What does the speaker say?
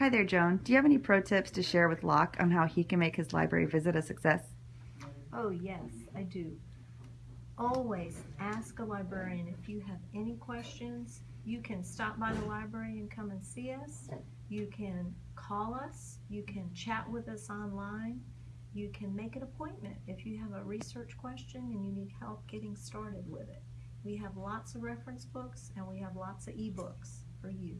Hi there, Joan. Do you have any pro tips to share with Locke on how he can make his library visit a success? Oh, yes, I do. Always ask a librarian if you have any questions. You can stop by the library and come and see us. You can call us. You can chat with us online. You can make an appointment if you have a research question and you need help getting started with it. We have lots of reference books and we have lots of ebooks for you.